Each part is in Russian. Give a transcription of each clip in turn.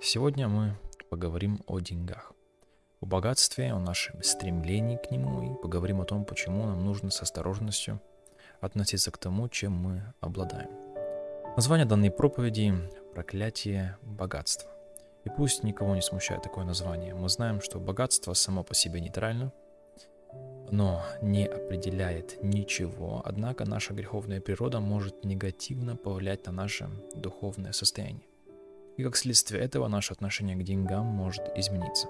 Сегодня мы поговорим о деньгах, о богатстве, о нашем стремлении к нему и поговорим о том, почему нам нужно с осторожностью относиться к тому, чем мы обладаем. Название данной проповеди – «Проклятие богатства». И пусть никого не смущает такое название, мы знаем, что богатство само по себе нейтрально, но не определяет ничего, однако наша греховная природа может негативно повлиять на наше духовное состояние и как следствие этого наше отношение к деньгам может измениться.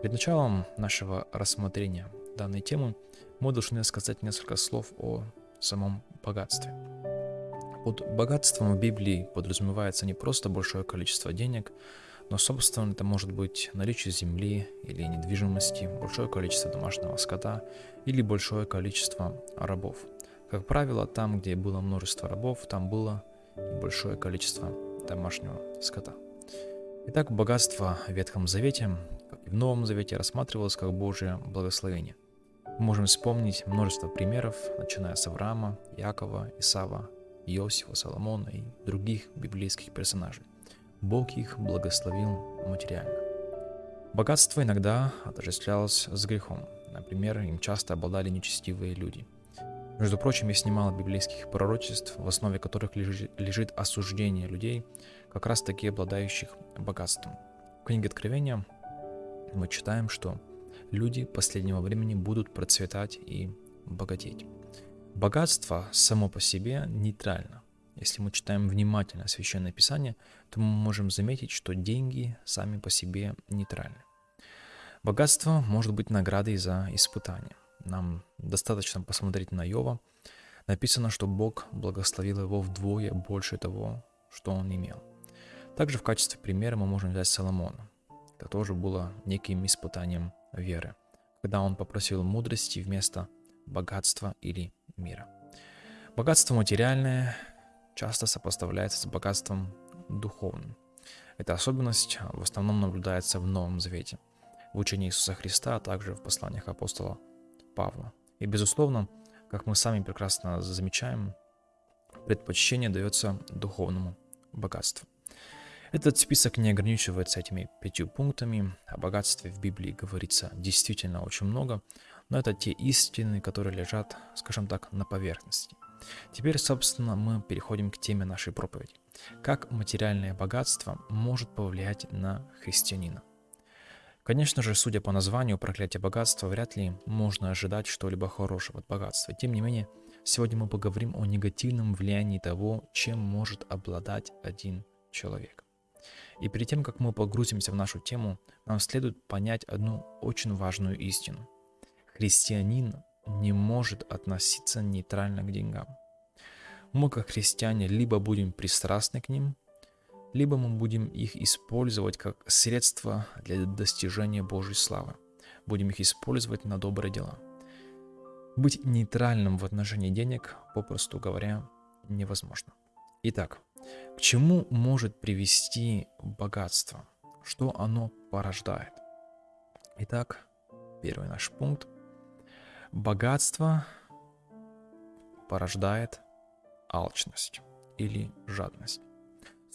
Перед началом нашего рассмотрения данной темы мы должны сказать несколько слов о самом богатстве. Под богатством в Библии подразумевается не просто большое количество денег, но, собственно, это может быть наличие земли или недвижимости, большое количество домашнего скота или большое количество рабов. Как правило, там, где было множество рабов, там было большое количество домашнего скота. Итак, богатство в Ветхом Завете, как и в Новом Завете, рассматривалось как Божье благословение. Мы можем вспомнить множество примеров, начиная с Авраама, Якова, Исава, Иосифа, Соломона и других библейских персонажей. Бог их благословил материально. Богатство иногда отождествлялось с грехом. Например, им часто обладали нечестивые люди – между прочим, есть немало библейских пророчеств, в основе которых лежит, осуждение людей, как раз таки обладающих богатством. В книге Откровения мы читаем, что люди последнего времени будут процветать и богатеть. Богатство само по себе нейтрально. Если мы читаем внимательно Священное Писание, то мы можем заметить, что деньги сами по себе нейтральны. Богатство может быть наградой за испытание. Нам достаточно посмотреть на Йова. Написано, что Бог благословил его вдвое больше того, что он имел. Также в качестве примера мы можем взять Соломона. Это тоже было неким испытанием веры, когда он попросил мудрости вместо богатства или мира. Богатство материальное часто сопоставляется с богатством духовным. Эта особенность в основном наблюдается в Новом Завете, в учении Иисуса Христа, а также в посланиях апостола Павла. И, безусловно, как мы сами прекрасно замечаем, предпочтение дается духовному богатству. Этот список не ограничивается этими пятью пунктами. О богатстве в Библии говорится действительно очень много, но это те истины, которые лежат, скажем так, на поверхности. Теперь, собственно, мы переходим к теме нашей проповеди. Как материальное богатство может повлиять на христианина – Конечно же, судя по названию проклятие богатства, вряд ли можно ожидать что-либо хорошего от богатства. Тем не менее, сегодня мы поговорим о негативном влиянии того, чем может обладать один человек. И перед тем, как мы погрузимся в нашу тему, нам следует понять одну очень важную истину. Христианин не может относиться нейтрально к деньгам. Мы, как христиане, либо будем пристрастны к ним, либо мы будем их использовать как средство для достижения Божьей славы. Будем их использовать на добрые дела. Быть нейтральным в отношении денег, попросту говоря, невозможно. Итак, к чему может привести богатство? Что оно порождает? Итак, первый наш пункт. Богатство порождает алчность или жадность.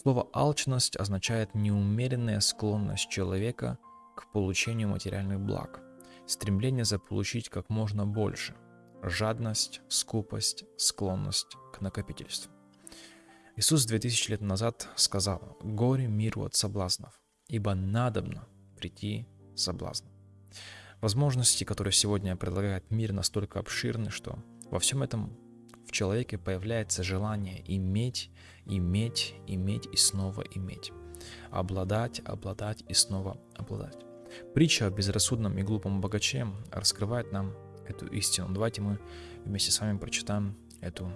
Слово «алчность» означает неумеренная склонность человека к получению материальных благ, стремление заполучить как можно больше, жадность, скупость, склонность к накопительству. Иисус 2000 лет назад сказал «Горе миру от соблазнов, ибо надобно прийти соблазн». Возможности, которые сегодня предлагает мир, настолько обширны, что во всем этом в человеке появляется желание иметь, иметь, иметь и снова иметь. Обладать, обладать и снова обладать. Притча о безрассудном и глупом богаче раскрывает нам эту истину. Давайте мы вместе с вами прочитаем эту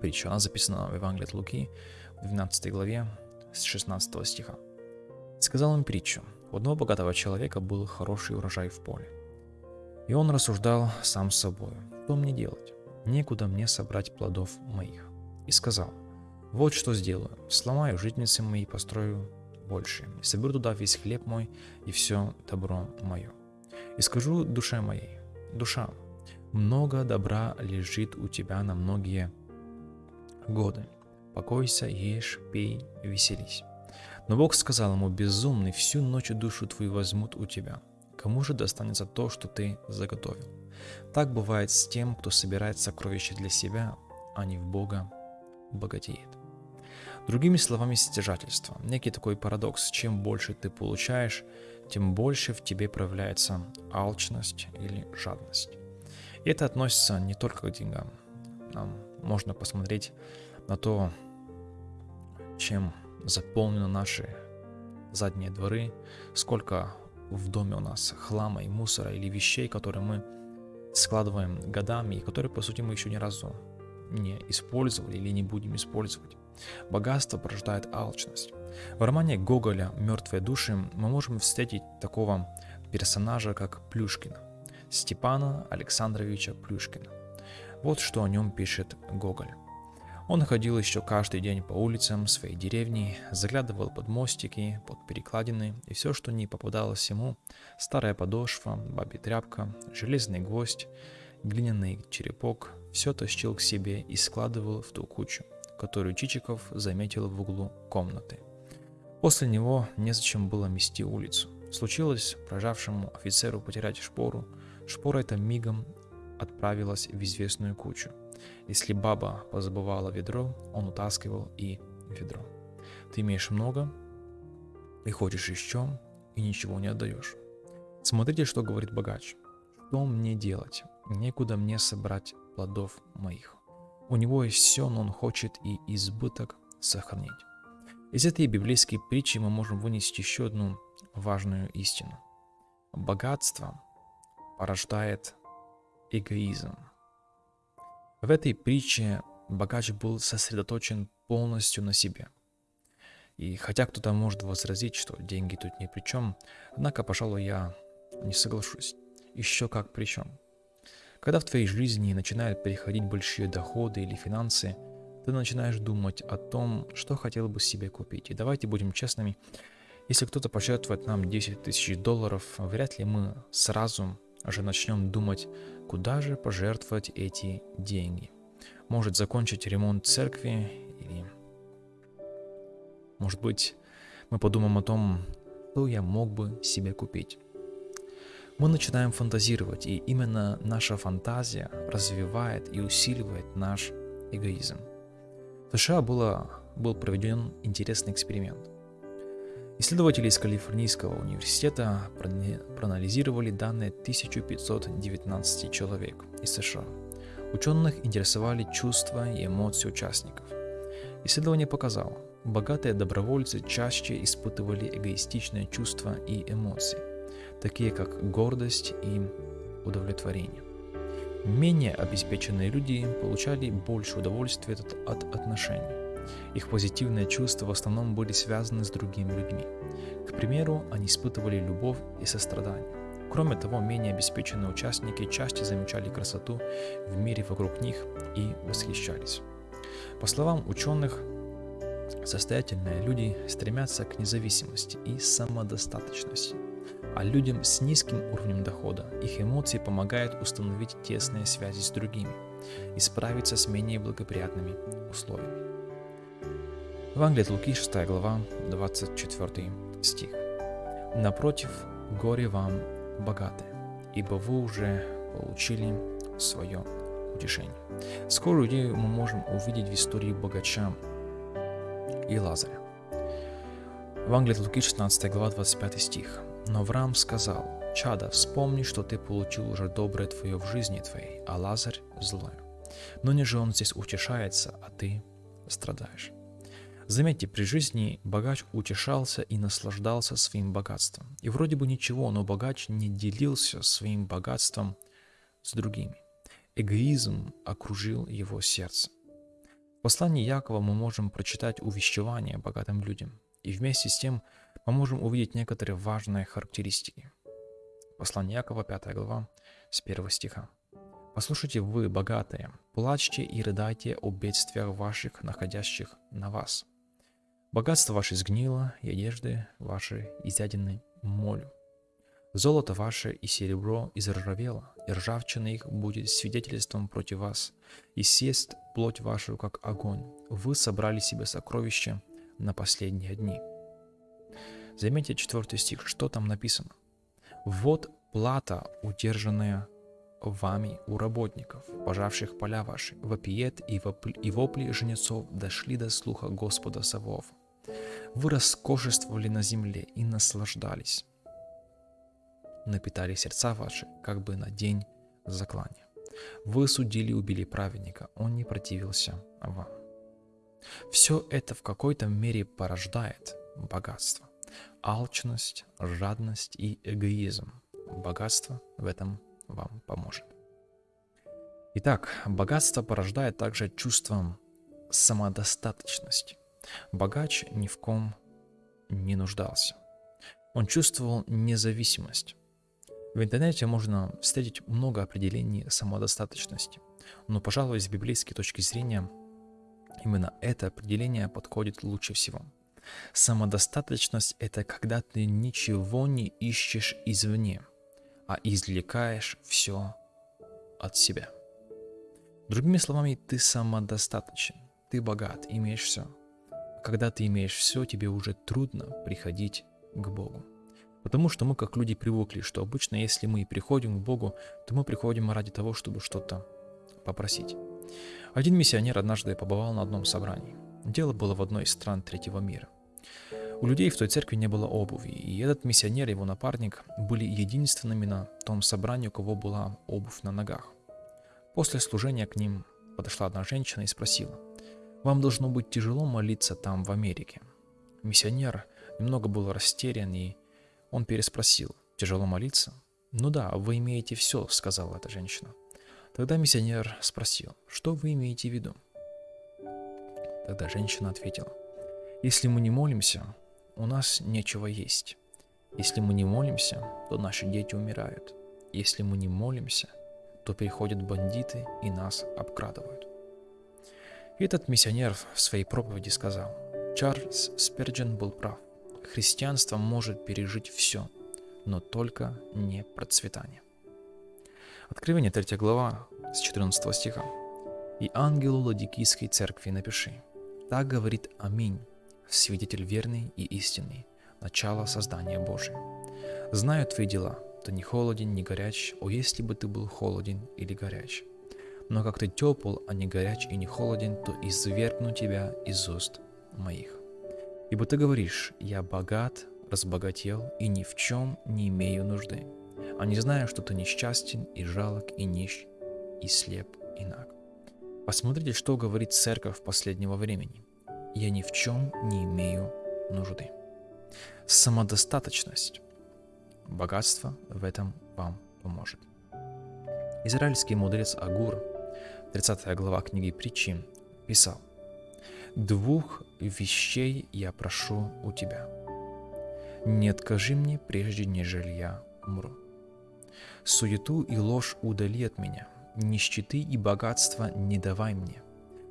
притчу. Она записана в Евангелии от Луки в 12 главе с 16 стиха. «Сказал им притчу. У одного богатого человека был хороший урожай в поле. И он рассуждал сам с собой, что мне делать? Некуда мне собрать плодов моих. И сказал, вот что сделаю, сломаю житницы мои, построю больше, и соберу туда весь хлеб мой и все добро мое. И скажу душе моей, душа, много добра лежит у тебя на многие годы. Покойся, ешь, пей, веселись. Но Бог сказал ему, безумный, всю ночь душу твою возьмут у тебя. Кому же достанется то, что ты заготовил? Так бывает с тем, кто собирает сокровища для себя, а не в Бога богатеет. Другими словами, стяжательство. Некий такой парадокс. Чем больше ты получаешь, тем больше в тебе проявляется алчность или жадность. И это относится не только к деньгам. Нам можно посмотреть на то, чем заполнены наши задние дворы, сколько в доме у нас хлама и мусора или вещей, которые мы складываем годами и которые, по сути, мы еще ни разу не использовали или не будем использовать. Богатство порождает алчность. В романе Гоголя «Мертвые души» мы можем встретить такого персонажа, как Плюшкина, Степана Александровича Плюшкина. Вот что о нем пишет Гоголь. Он ходил еще каждый день по улицам своей деревни, заглядывал под мостики, под перекладины, и все, что не попадалось ему, старая подошва, бабья тряпка, железный гвоздь, глиняный черепок, все тащил к себе и складывал в ту кучу, которую Чичиков заметил в углу комнаты. После него незачем было мести улицу. Случилось прожавшему офицеру потерять шпору, шпора эта мигом отправилась в известную кучу – если баба позабывала ведро, он утаскивал и ведро. Ты имеешь много и хочешь еще, и ничего не отдаешь. Смотрите, что говорит богач. Что мне делать? Некуда мне собрать плодов моих. У него есть все, но он хочет и избыток сохранить. Из этой библейской притчи мы можем вынести еще одну важную истину. Богатство порождает эгоизм. В этой притче богач был сосредоточен полностью на себе. И хотя кто-то может возразить, что деньги тут ни при чем, однако, пожалуй, я не соглашусь. Еще как при чем. Когда в твоей жизни начинают переходить большие доходы или финансы, ты начинаешь думать о том, что хотел бы себе купить. И давайте будем честными, если кто-то пожертвует нам 10 тысяч долларов, вряд ли мы сразу же начнем думать, куда же пожертвовать эти деньги. Может закончить ремонт церкви или, может быть, мы подумаем о том, что я мог бы себе купить. Мы начинаем фантазировать, и именно наша фантазия развивает и усиливает наш эгоизм. В США было, был проведен интересный эксперимент – Исследователи из Калифорнийского университета проанализировали данные 1519 человек из США. Ученых интересовали чувства и эмоции участников. Исследование показало, богатые добровольцы чаще испытывали эгоистичные чувства и эмоции, такие как гордость и удовлетворение. Менее обеспеченные люди получали больше удовольствия от отношений. Их позитивные чувства в основном были связаны с другими людьми. К примеру, они испытывали любовь и сострадание. Кроме того, менее обеспеченные участники чаще замечали красоту в мире вокруг них и восхищались. По словам ученых, состоятельные люди стремятся к независимости и самодостаточности, а людям с низким уровнем дохода их эмоции помогают установить тесные связи с другими и справиться с менее благоприятными условиями. Евангелие от Луки, 6 глава, 24 стих. «Напротив, горе вам, богатые, ибо вы уже получили свое утешение». Скоро идею мы можем увидеть в истории богача и Лазаря. Евангелие от Луки, 16 глава, 25 стих. «Но Авраам сказал, «Чада, вспомни, что ты получил уже доброе твое в жизни твоей, а Лазарь – злое. Но не же он здесь утешается, а ты страдаешь». Заметьте, при жизни богач утешался и наслаждался своим богатством. И вроде бы ничего, но богач не делился своим богатством с другими. Эгоизм окружил его сердце. В послании Якова мы можем прочитать увещевание богатым людям. И вместе с тем мы можем увидеть некоторые важные характеристики. Послание Якова, 5 глава, с 1 стиха. «Послушайте вы, богатые, плачьте и рыдайте о бедствиях ваших, находящих на вас» Богатство ваше сгнило, и одежды ваши изъедены молю. Золото ваше и серебро изржавело, и ржавчина их будет свидетельством против вас, и съест плоть вашу, как огонь. Вы собрали себе сокровища на последние дни. Заметьте четвертый стих, что там написано. «Вот плата, удержанная вами у работников, пожавших поля ваши, вопиет и вопли, и вопли жнецов дошли до слуха Господа Савов. Вы роскошествовали на земле и наслаждались, напитали сердца ваши, как бы на день заклания. Вы судили и убили праведника, он не противился вам. Все это в какой-то мере порождает богатство. Алчность, жадность и эгоизм. Богатство в этом вам поможет. Итак, богатство порождает также чувство самодостаточности. Богач ни в ком не нуждался. Он чувствовал независимость. В интернете можно встретить много определений самодостаточности, но, пожалуй, с библейской точки зрения именно это определение подходит лучше всего. Самодостаточность – это когда ты ничего не ищешь извне – а извлекаешь все от себя. Другими словами, ты самодостаточен, ты богат, имеешь все. Когда ты имеешь все, тебе уже трудно приходить к Богу. Потому что мы, как люди, привыкли, что обычно, если мы приходим к Богу, то мы приходим ради того, чтобы что-то попросить. Один миссионер однажды побывал на одном собрании. Дело было в одной из стран третьего мира. У людей в той церкви не было обуви, и этот миссионер и его напарник были единственными на том собрании, у кого была обувь на ногах. После служения к ним подошла одна женщина и спросила, «Вам должно быть тяжело молиться там, в Америке?» Миссионер немного был растерян, и он переспросил, «Тяжело молиться?» «Ну да, вы имеете все», — сказала эта женщина. Тогда миссионер спросил, «Что вы имеете в виду?» Тогда женщина ответила, «Если мы не молимся, у нас нечего есть. Если мы не молимся, то наши дети умирают. Если мы не молимся, то приходят бандиты и нас обкрадывают. Этот миссионер в своей проповеди сказал, Чарльз Сперджен был прав. Христианство может пережить все, но только не процветание. Откровение 3 глава с 14 стиха. «И ангелу Ладикийской церкви напиши, так говорит Аминь, свидетель верный и истинный, начало создания Божия. Знаю твои дела, ты не холоден, не горяч, о, если бы ты был холоден или горяч. Но как ты тепл, а не горяч и не холоден, то извергну тебя из уст моих. Ибо ты говоришь, я богат, разбогател и ни в чем не имею нужды, а не знаю, что ты несчастен и жалок и нищ, и слеп и наг. Посмотрите, что говорит церковь последнего времени я ни в чем не имею нужды. Самодостаточность. Богатство в этом вам поможет. Израильский мудрец Агур, 30 глава книги притчи, писал, «Двух вещей я прошу у тебя. Не откажи мне, прежде нежели я умру. Суету и ложь удали от меня, нищеты и богатства не давай мне,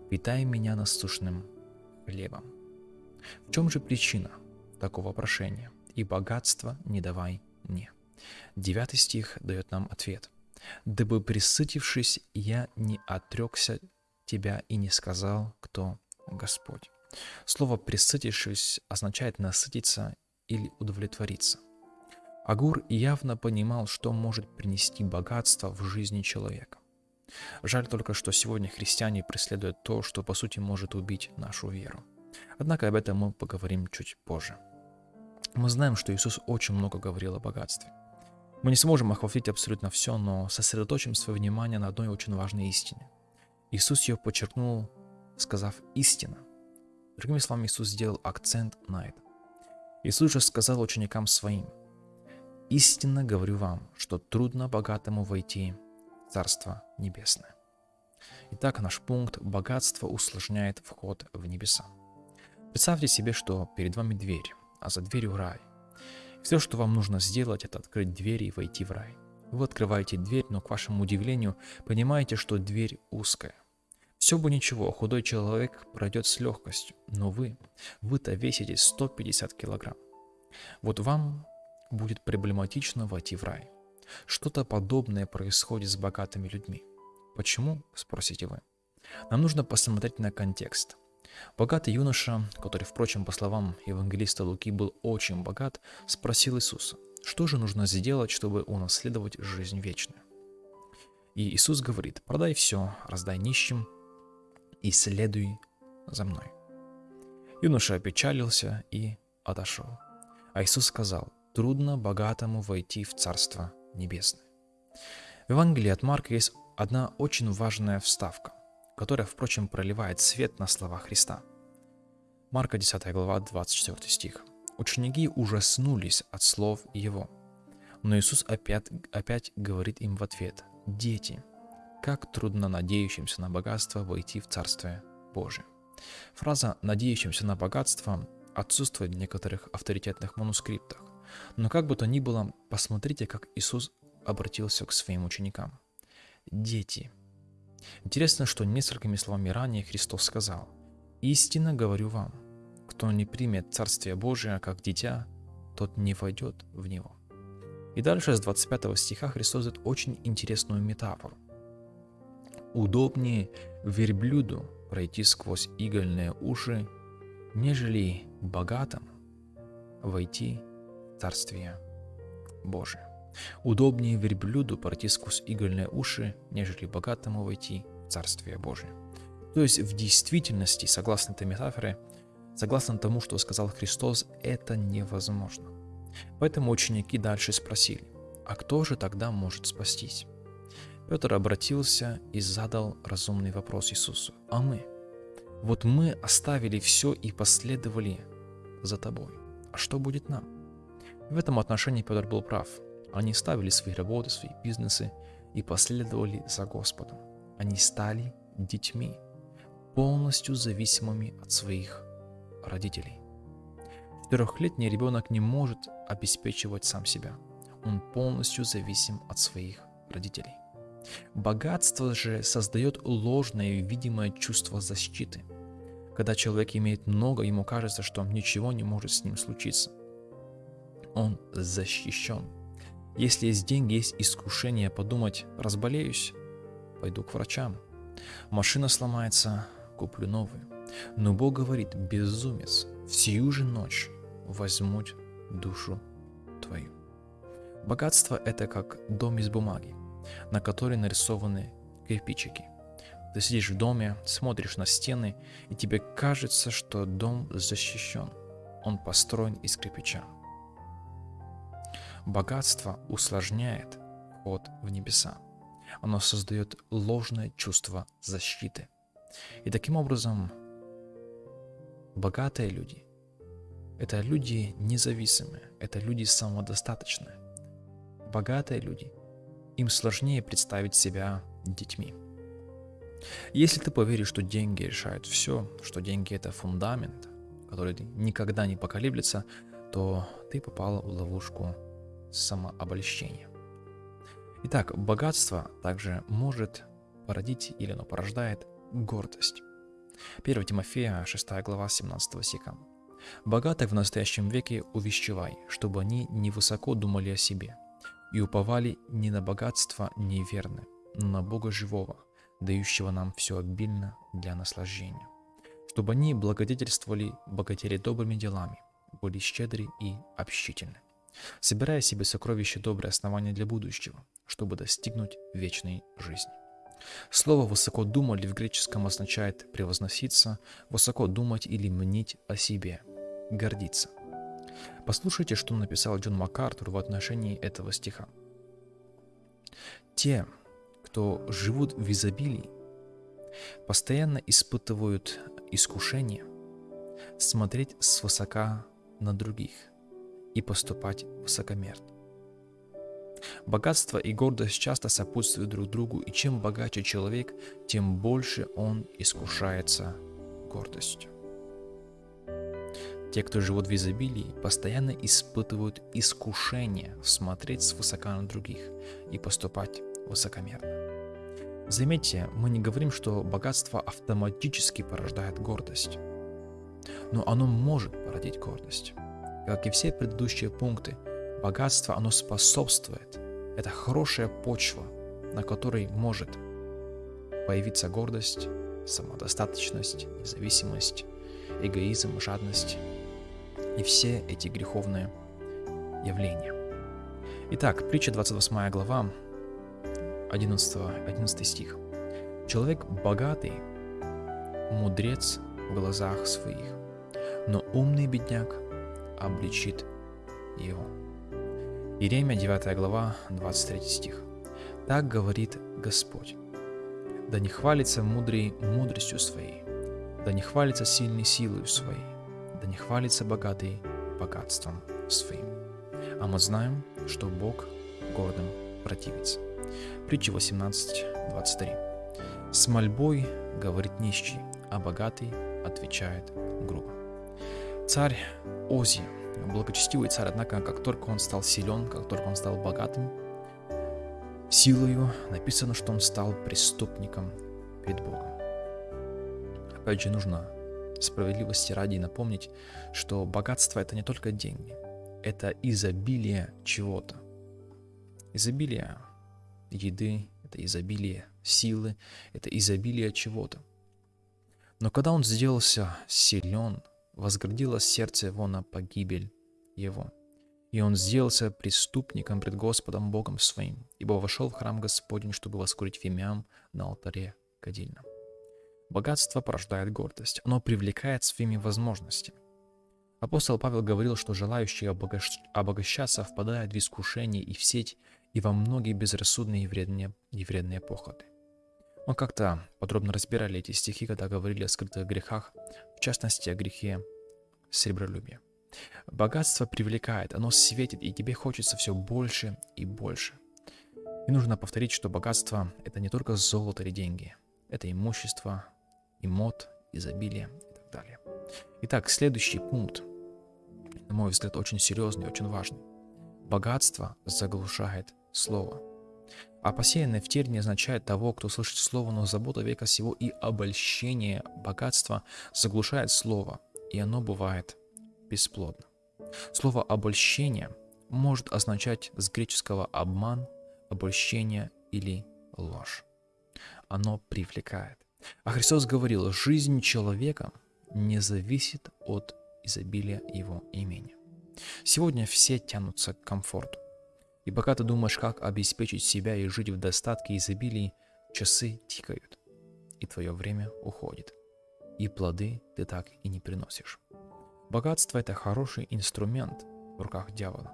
питай меня насущным хлебом. В чем же причина такого прошения? «И богатство не давай мне». Девятый стих дает нам ответ. «Дабы присытившись, я не отрекся тебя и не сказал, кто Господь». Слово «присытившись» означает насытиться или удовлетвориться. Агур явно понимал, что может принести богатство в жизни человека. Жаль только, что сегодня христиане преследуют то, что по сути может убить нашу веру. Однако об этом мы поговорим чуть позже. Мы знаем, что Иисус очень много говорил о богатстве. Мы не сможем охватить абсолютно все, но сосредоточим свое внимание на одной очень важной истине. Иисус ее подчеркнул, сказав «истина». Другими словами, Иисус сделал акцент на это. Иисус же сказал ученикам своим, «Истинно говорю вам, что трудно богатому войти Царство Небесное. Итак, наш пункт «Богатство усложняет вход в небеса». Представьте себе, что перед вами дверь, а за дверью рай. Все, что вам нужно сделать, это открыть дверь и войти в рай. Вы открываете дверь, но к вашему удивлению понимаете, что дверь узкая. Все бы ничего, худой человек пройдет с легкостью, но вы, вы-то весите 150 килограмм. Вот вам будет проблематично войти в рай. Что-то подобное происходит с богатыми людьми. Почему, спросите вы? Нам нужно посмотреть на контекст. Богатый юноша, который, впрочем, по словам евангелиста Луки, был очень богат, спросил Иисуса, что же нужно сделать, чтобы унаследовать жизнь вечную? И Иисус говорит, продай все, раздай нищим и следуй за мной. Юноша опечалился и отошел. А Иисус сказал, трудно богатому войти в Царство Небесное. В Евангелии от Марка есть одна очень важная вставка, которая, впрочем, проливает свет на слова Христа. Марка 10 глава 24 стих. Ученики ужаснулись от слов его. Но Иисус опять, опять говорит им в ответ, «Дети, как трудно надеющимся на богатство войти в Царствие Божие». Фраза «надеющимся на богатство» отсутствует в некоторых авторитетных манускриптах. Но как бы то ни было, посмотрите, как Иисус обратился к своим ученикам. «Дети». Интересно, что несколькими словами ранее Христос сказал «Истинно говорю вам, кто не примет Царствие Божие как дитя, тот не войдет в него». И дальше с 25 стиха Христос дает очень интересную метафору. «Удобнее верблюду пройти сквозь игольные уши, нежели богатым войти в Царствие Божие. Удобнее верблюду пройти сквозь игольные уши, нежели богатому войти в Царствие Божие. То есть в действительности, согласно этой метафоре, согласно тому, что сказал Христос, это невозможно. Поэтому ученики дальше спросили, а кто же тогда может спастись? Петр обратился и задал разумный вопрос Иисусу, а мы? Вот мы оставили все и последовали за тобой. А что будет нам? В этом отношении Петр был прав. Они ставили свои работы, свои бизнесы и последовали за Господом. Они стали детьми, полностью зависимыми от своих родителей. Четырехлетний ребенок не может обеспечивать сам себя. Он полностью зависим от своих родителей. Богатство же создает ложное видимое чувство защиты. Когда человек имеет много, ему кажется, что ничего не может с ним случиться. Он защищен. Если есть деньги, есть искушение подумать, разболеюсь, пойду к врачам. Машина сломается, куплю новую. Но Бог говорит, безумец, всю же ночь возьмут душу твою. Богатство – это как дом из бумаги, на которой нарисованы кирпичики. Ты сидишь в доме, смотришь на стены, и тебе кажется, что дом защищен. Он построен из кирпича. Богатство усложняет ход в небеса. Оно создает ложное чувство защиты. И таким образом, богатые люди – это люди независимые, это люди самодостаточные. Богатые люди, им сложнее представить себя детьми. Если ты поверишь, что деньги решают все, что деньги это фундамент, который никогда не поколеблется, то ты попал в ловушку самообольщения. Итак, богатство также может породить или оно порождает гордость. 1 Тимофея, 6 глава, 17 стиха. «Богатых в настоящем веке увещевай, чтобы они невысоко думали о себе и уповали не на богатство неверны, но на Бога живого, дающего нам все обильно для наслаждения, чтобы они благодетельствовали богатели добрыми делами, были щедры и общительны собирая себе сокровища добрые основания для будущего, чтобы достигнуть вечной жизни. Слово «высоко думали» в греческом означает «превозноситься», «высоко думать» или «мнить о себе», «гордиться». Послушайте, что написал Джон МакАртур в отношении этого стиха. Те, кто живут в изобилии, постоянно испытывают искушение смотреть свысока на других – и поступать высокомерно. Богатство и гордость часто сопутствуют друг другу, и чем богаче человек, тем больше он искушается гордостью. Те, кто живут в изобилии, постоянно испытывают искушение смотреть свысока на других и поступать высокомерно. Заметьте, мы не говорим, что богатство автоматически порождает гордость, но оно может породить гордость. Как и все предыдущие пункты, богатство, оно способствует. Это хорошая почва, на которой может появиться гордость самодостаточность, независимость, эгоизм, жадность и все эти греховные явления. Итак, притча 28 глава, 11, 11 стих. Человек богатый, мудрец в глазах своих, но умный бедняк обличит его. Иеремия 9 глава, 23 стих. Так говорит Господь. Да не хвалится мудрый мудростью своей, да не хвалится сильный силой своей, да не хвалится богатый богатством своим. А мы знаем, что Бог гордым противится. Притча 18.23. С мольбой говорит нищий, а богатый отвечает грубо. Царь Ози, благочестивый царь, однако, как только он стал силен, как только он стал богатым, силою написано, что он стал преступником перед Богом. Опять же, нужно справедливости ради напомнить, что богатство это не только деньги, это изобилие чего-то. Изобилие еды, это изобилие силы, это изобилие чего-то. Но когда он сделался силен, возгордилось сердце его на погибель его. И он сделался преступником пред Господом Богом своим, ибо вошел в храм Господень, чтобы воскурить фимиам на алтаре кадильном. Богатство порождает гордость, оно привлекает своими возможностями. Апостол Павел говорил, что желающие обогащ... обогащаться впадают в искушение и в сеть, и во многие безрассудные и вредные, и вредные похоти. Мы как-то подробно разбирали эти стихи, когда говорили о скрытых грехах, в частности о грехе сребролюбия. Богатство привлекает, оно светит, и тебе хочется все больше и больше. И нужно повторить, что богатство – это не только золото или деньги, это имущество, и мод, изобилие и так далее. Итак, следующий пункт, на мой взгляд, очень серьезный, очень важный. Богатство заглушает слово – а посеянное в терне означает того, кто слышит слово, но забота века сего и обольщение богатства заглушает слово, и оно бывает бесплодно. Слово «обольщение» может означать с греческого «обман», «обольщение» или «ложь». Оно привлекает. А Христос говорил, жизнь человека не зависит от изобилия его имени. Сегодня все тянутся к комфорту. И пока ты думаешь, как обеспечить себя и жить в достатке и изобилии, часы тикают, и твое время уходит. И плоды ты так и не приносишь. Богатство – это хороший инструмент в руках дьявола.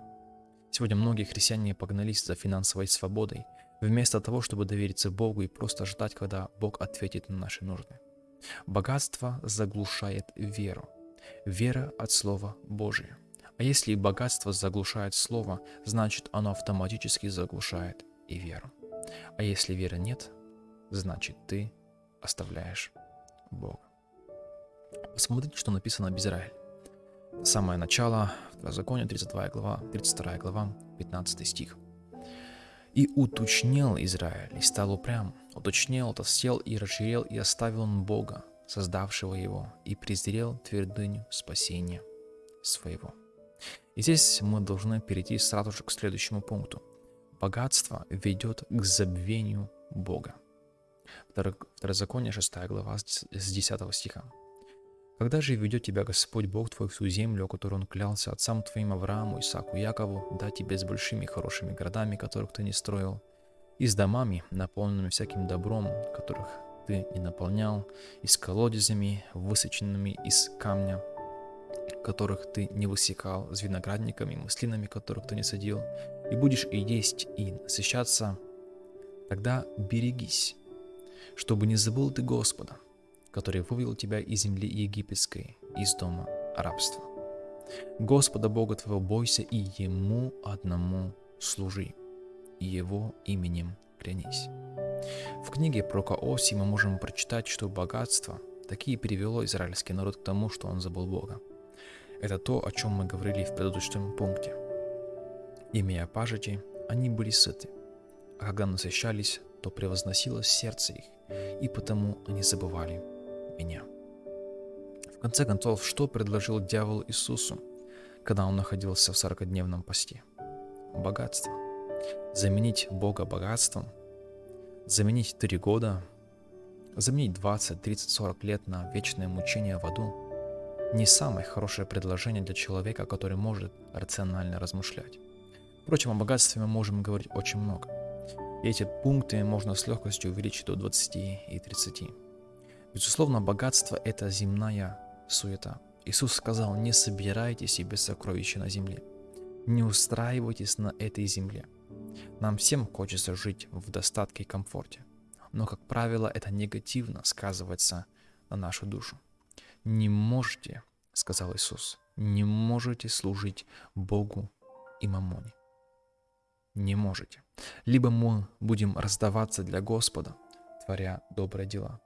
Сегодня многие христиане погнались за финансовой свободой, вместо того, чтобы довериться Богу и просто ждать, когда Бог ответит на наши нужды. Богатство заглушает веру. Вера от Слова Божия. А если богатство заглушает слово, значит оно автоматически заглушает и веру. А если веры нет, значит ты оставляешь Бога. Посмотрите, что написано об Израиле. Самое начало, Второзаконие, 32 глава, 32 глава, 15 стих. «И уточнел Израиль, и стал упрям, уточнел, толстел и расширел, и оставил он Бога, создавшего его, и презрел твердыню спасения своего». И здесь мы должны перейти сразу же к следующему пункту. Богатство ведет к забвению Бога. Второзаконие 6 глава с 10 стиха. Когда же ведет тебя Господь Бог твой в ту землю, которую Он клялся отцам твоим Аврааму, Исааку, Якову, дать тебе с большими хорошими городами, которых ты не строил, и с домами, наполненными всяким добром, которых ты не наполнял, и с колодезями, высеченными из камня, которых ты не высекал, с виноградниками, маслинами, которых ты не садил, и будешь и есть, и насыщаться, тогда берегись, чтобы не забыл ты Господа, который вывел тебя из земли египетской, из дома рабства. Господа Бога твоего бойся и Ему одному служи, и Его именем клянись. В книге про Каоси мы можем прочитать, что богатство такие привело израильский народ к тому, что он забыл Бога. Это то, о чем мы говорили в предыдущем пункте. Имея пажити, они были сыты, а когда насыщались, то превозносилось сердце их, и потому они забывали меня. В конце концов, что предложил дьявол Иисусу, когда он находился в сорокодневном посте? Богатство. Заменить Бога богатством, заменить три года Заменить 20, 30, 40 лет на вечное мучение в аду – не самое хорошее предложение для человека, который может рационально размышлять. Впрочем, о богатстве мы можем говорить очень много. И эти пункты можно с легкостью увеличить до 20 и 30. Безусловно, богатство – это земная суета. Иисус сказал, не собирайте себе сокровища на земле. Не устраивайтесь на этой земле. Нам всем хочется жить в достатке и комфорте но, как правило, это негативно сказывается на нашу душу. Не можете, сказал Иисус, не можете служить Богу и мамоне. Не можете. Либо мы будем раздаваться для Господа, творя добрые дела,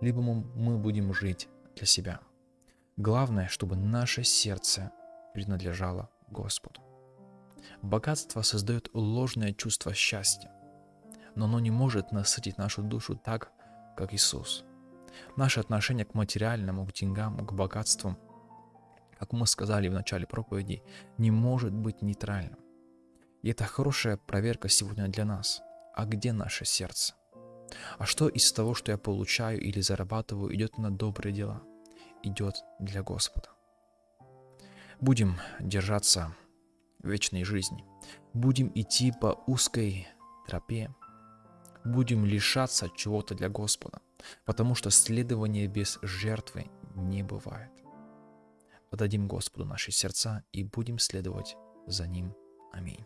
либо мы будем жить для себя. Главное, чтобы наше сердце принадлежало Господу. Богатство создает ложное чувство счастья но оно не может насытить нашу душу так, как Иисус. Наше отношение к материальному, к деньгам, к богатству, как мы сказали в начале проповеди, не может быть нейтральным. И это хорошая проверка сегодня для нас. А где наше сердце? А что из того, что я получаю или зарабатываю, идет на добрые дела? Идет для Господа. Будем держаться вечной жизни. Будем идти по узкой тропе, будем лишаться чего-то для Господа, потому что следование без жертвы не бывает. Подадим Господу наши сердца и будем следовать за Ним. Аминь.